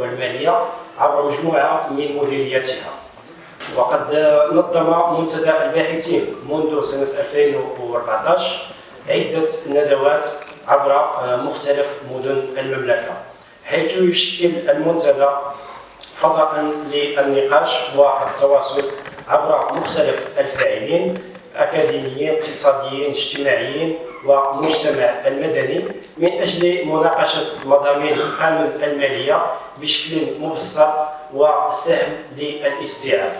والمالية عبر مجموعة من مديرياتها وقد نظم منتدى الباحثين منذ سنة 2014 عدة ندوات عبر مختلف مدن المملكة. حيث يشكل المنتدى فضاء للنقاش والتواصل عبر مختلف الفاعلين أكاديميين اقتصاديين اجتماعيين ومجتمع المدني من أجل مناقشة مضامين القانون المالية بشكل مبسط وسهل للاستيعاب.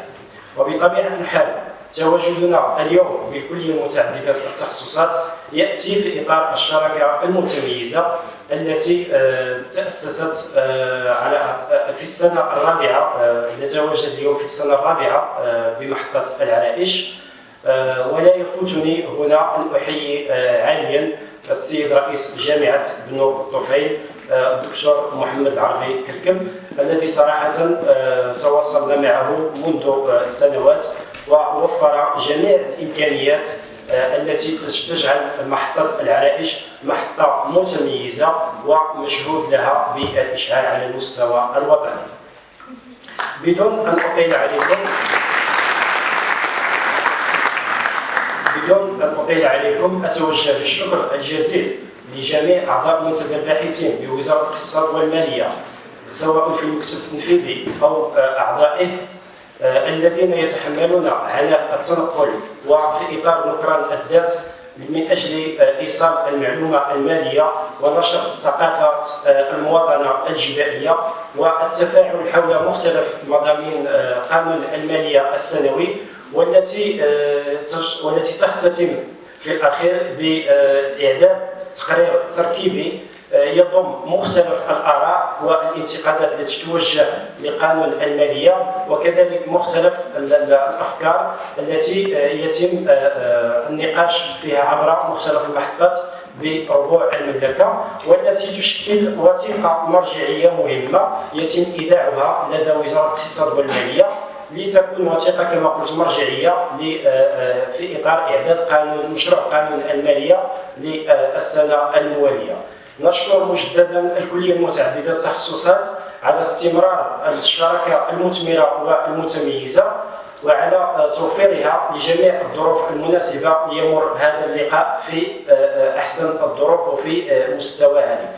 وبطبيعة الحال تواجدنا اليوم بكلية متعددة التخصصات يأتي في إطار الشراكة المتميزة التي آه، تأسست آه، على آه، في السنة الرابعة نتواجد اليوم في السنة الرابعة بمحطة العرائش. ولا يفوتني هنا أن أحيي عاليا السيد رئيس جامعة بن الطفيل الدكتور محمد العربي كركب الذي صراحة تواصلنا معه منذ سنوات ووفر جميع الإمكانيات آه، التي تجعل محطة العرائش محطة متميزة ومشهود لها بالاشعال على المستوى الوطني. بدون أن أطيل عليكم اطيل عليكم. اتوجه بالشكر الجزيل لجميع أعضاء منتدى الباحثين بوزارة الاقتصاد والمالية سواء في المكتب التنفيذي أو آه، أعضائه آه، الذين يتحملون على التنقل وفي إطار نكران الذات من أجل آه، إيصال المعلومة المالية ونشر ثقافه آه، المواطنة الجبائية والتفاعل حول مختلف مضامين قانون المالية السنوي والتي والتي تختتم في الأخير باعداد تقرير تركيبي يضم مختلف الآراء والانتقادات التي توجه لقانون الماليه وكذلك مختلف الأفكار التي يتم آه، آه، النقاش فيها عبر مختلف المحطات بربوع المملكه والتي تشكل وثيقة مرجعية مهمة يتم ايداعها لدى وزارة الاقتصاد والمالية. لتكون وثيقة كما قلت مرجعية آه، في إطار إعداد قانون مشروع قانون المالية للسنة الموالية. نشكر مجددا الكلية المتعددة التخصصات على استمرار الشراكه المثمرة والمتميزة وعلى توفيرها لجميع الظروف المناسبة ليمر هذا اللقاء في أحسن الظروف وفي مستوى عالي.